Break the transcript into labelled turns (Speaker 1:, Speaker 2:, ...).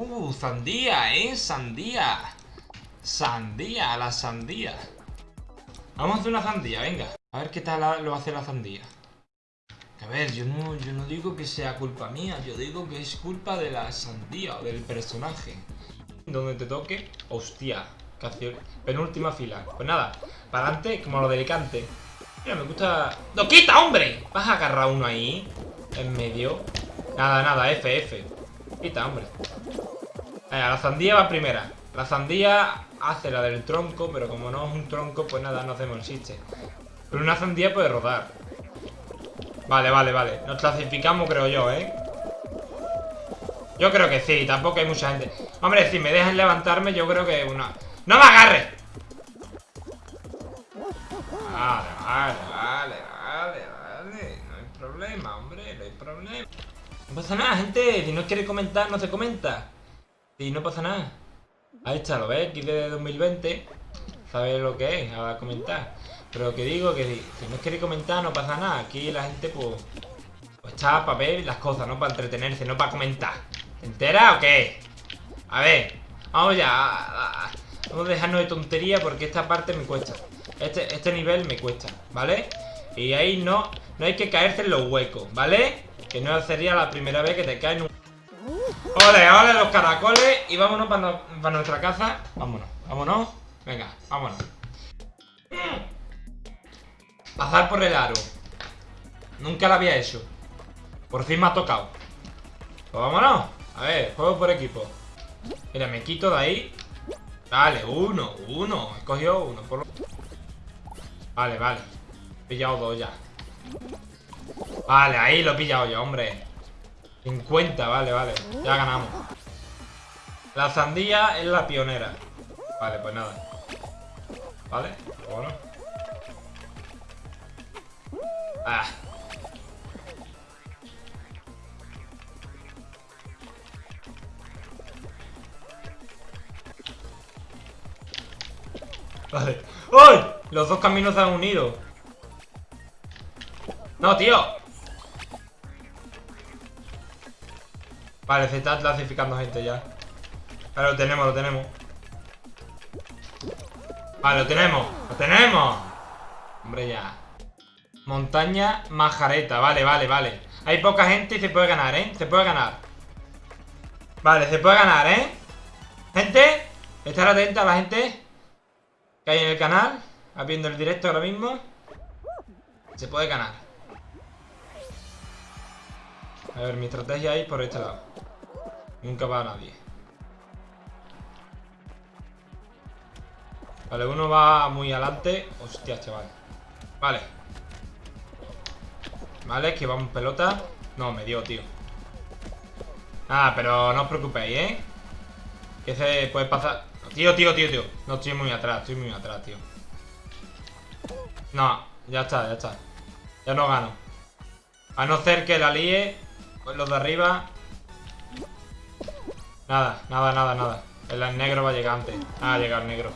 Speaker 1: Uh, sandía, ¿eh? Sandía. Sandía, la sandía. Vamos a hacer una sandía, venga. A ver qué tal lo hace la sandía. A ver, yo no, yo no digo que sea culpa mía, yo digo que es culpa de la sandía o del personaje. Donde te toque, hostia, penúltima fila. Pues nada, para adelante como lo delicante. Mira, me gusta... ¡No, quita, hombre! ¿Vas a agarrar uno ahí? En medio. Nada, nada, F, F. Quita, hombre. Venga, la sandía va primera. La sandía hace la del tronco, pero como no es un tronco, pues nada, no hacemos el chiste. Pero una sandía puede rodar. Vale, vale, vale. Nos clasificamos, creo yo, ¿eh? Yo creo que sí, tampoco hay mucha gente. Hombre, si me dejan levantarme, yo creo que una... ¡No me agarres! Vale, vale, vale, vale, vale. No hay problema, hombre, no hay problema. No pasa nada, gente. Si no quiere comentar, no se comenta. Si no pasa nada. Ahí está, ¿lo ves? Aquí de 2020. ¿Sabes lo que es? A comentar. Pero que digo que si, no quiere comentar, no pasa nada. Aquí la gente, pues, pues está para ver las cosas, no para entretenerse, no para comentar. ¿Te enteras o qué? A ver, vamos ya. vamos a dejarnos de tontería porque esta parte me cuesta. Este, este nivel me cuesta, ¿vale? Y ahí no, no hay que caerse en los huecos, ¿vale? Que no sería la primera vez que te caen un... ¡Ole, ole los caracoles! Y vámonos para, para nuestra casa. Vámonos, vámonos. Venga, vámonos. Pasar por el aro. Nunca lo había hecho. Por fin me ha tocado. Pues vámonos. A ver, juego por equipo. Mira, me quito de ahí. Vale, uno, uno. He cogido uno. Por Vale, vale. He pillado dos ya. Vale, ahí lo he pillado yo, hombre. 50, vale, vale. Ya ganamos. La sandía es la pionera. Vale, pues nada. Vale, bueno. Ah. Vale. ¡Uy! Los dos caminos se han unido. No, tío. Vale, se está clasificando gente ya. Vale, lo tenemos, lo tenemos. Vale, lo tenemos. ¡Lo tenemos! Hombre, ya. Montaña Majareta, vale, vale, vale Hay poca gente y se puede ganar, ¿eh? Se puede ganar Vale, se puede ganar, ¿eh? Gente, estar atenta a la gente Que hay en el canal Viendo el directo ahora mismo Se puede ganar A ver, mi estrategia es por este lado. Nunca va a nadie. Vale, uno va muy adelante. Hostia, chaval. Vale. Vale, que vamos pelota. No, me dio, tío. Ah, pero no os preocupéis, ¿eh? Que se puede pasar. Tío, tío, tío, tío. No estoy muy atrás, estoy muy atrás, tío. No, ya está, ya está. Ya no gano. A no ser que la líe Pues los de arriba. Nada, nada, nada, nada. El negro va a llegar antes. Ah, llega el negro